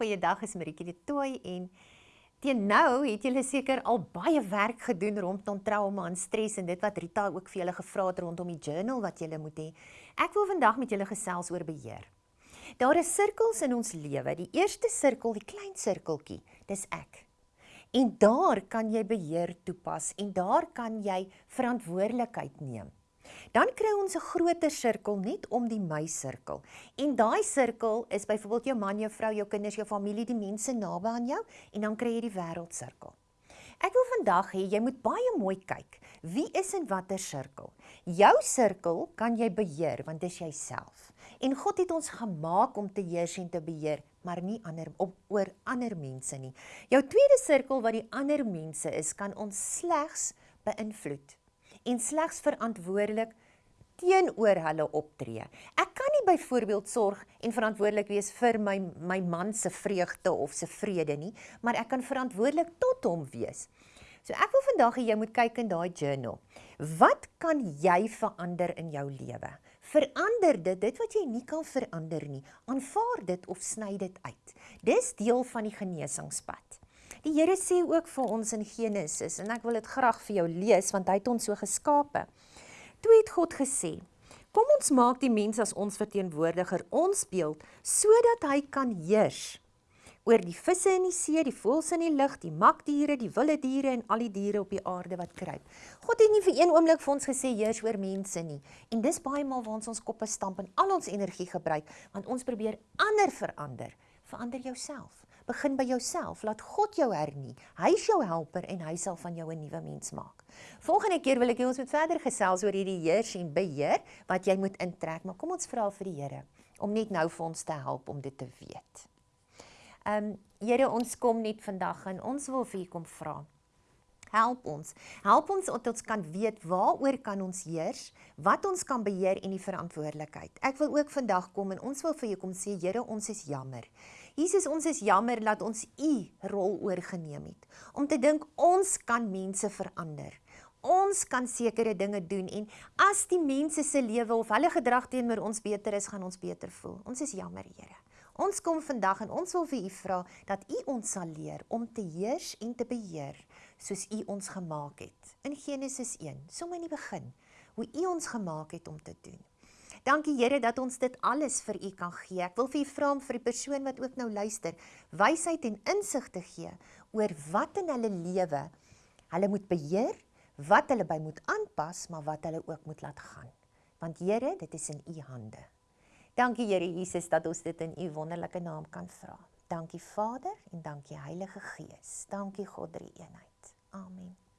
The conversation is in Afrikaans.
Goeiedag, is Maritjie de Tooi en teen nou het julle seker al baie werk gedoen rondom trauma en stres en dit wat Rita ook vir julle gevra het rondom die journal wat julle moet hê. Ek wil vandag met julle gesels oor beheer. Daar is sirkels in ons lewe. Die eerste sirkel, die klein sirkeltjie, dis ek. En daar kan jy beheer toepas en daar kan jy verantwoordelikheid neem. Dan kry ons 'n groter sirkel net om die my sirkel. En daai sirkel is byvoorbeeld jou man, jou vrou, jou kinders, jou familie, die mense naby aan jou en dan kry jy die wêreldsirkel. Ek wil vandag hê jy moet baie mooi kyk. Wie is in watter sirkel? Jou sirkel kan jy beheer want dis jouself. En God het ons gemaak om te heers en te beheer, maar nie ander op oor ander mense nie. Jou tweede sirkel wat die ander mense is, kan ons slegs beïnvloed en slegs verantwoordelik teenoor hulle optree. Ek kan nie byvoorbeeld sorg en verantwoordelik wees vir my my man se vreugde of se vrede nie, maar ek kan verantwoordelik tot hom wees. So ek wil vandag hê jy moet kyk in daai journal. Wat kan jy verander in jou lewe? Verander dit, dit wat jy nie kan verander nie. Aanvaar dit of sny dit uit. Dis deel van die genesingspad. Die Here sê ook vir ons in Genesis en ek wil dit graag vir jou lees want hy het ons so geskape. Toe het God gesê: "Kom ons maak die mens as ons verteenwoordiger, ons beeld, sodat hy kan heers oor die visse in die see, die voëls in die lug, die makdiere, die wilde diere en al die diere op die aarde wat kruip." God het nie vir een oomblik vir ons gesê heers oor mense nie. En dis baie maal waar ons ons koppe stamp en al ons energie gebruik, want ons probeer ander verander. Verander jouself. Begin by jouself. Laat God jou hernie. Hy is jou helper en hy sal van jou 'n nuwe mens maak. Volgende keer wil ek hê ons moet verder gesels oor hierdie heers en beheer wat jy moet intrek, maar kom ons vra vir die Here om net nou vir ons te help om dit te weet. Ehm um, Here, ons kom net vandag en ons wil vir U kom vra. Help ons. Help ons dat ons kan weet waaroor kan ons heers, wat ons kan beheer en die verantwoordelikheid. Ek wil ook vandag kom en ons wil vir jou kom sê, Here, ons is jammer. Jesus, ons is jammer dat ons u rol oorgeneem het om te dink ons kan mense verander. Ons kan sekere dinge doen en as die mense se lewe of hulle gedrag teenoor ons beter is, gaan ons beter voel. Ons is jammer, Here. Ons kom vandag en ons wil vir u vra dat u ons sal leer om te heers en te beheer soos u ons gemaak het. In Genesis 1, sommer in die begin, hoe u ons gemaak het om te doen. Dankie Here dat ons dit alles vir u kan gee. Ek wil vir u vra om vir die persoon wat ook nou luister, wysheid en insig te gee oor wat in hulle lewe hulle moet beheer, wat hulle by moet aanpas, maar wat hulle ook moet laat gaan. Want Here, dit is in u hande. Dankie Here Jesus dat ons dit in u wonderlike naam kan vra. Dankie Vader en dankie Heilige Gees. Dankie God drie eenheid. Amen.